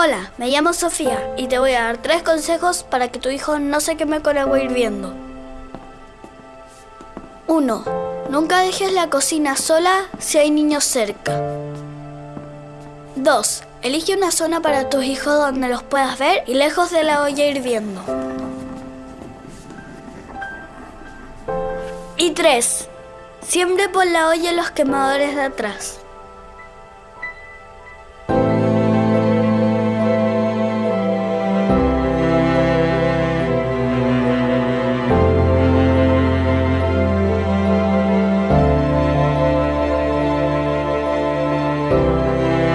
Hola, me llamo Sofía y te voy a dar tres consejos para que tu hijo no se queme con agua hirviendo. 1. Nunca dejes la cocina sola si hay niños cerca. 2. Elige una zona para tus hijos donde los puedas ver y lejos de la olla hirviendo. Y 3. Siempre pon la olla los quemadores de atrás. Música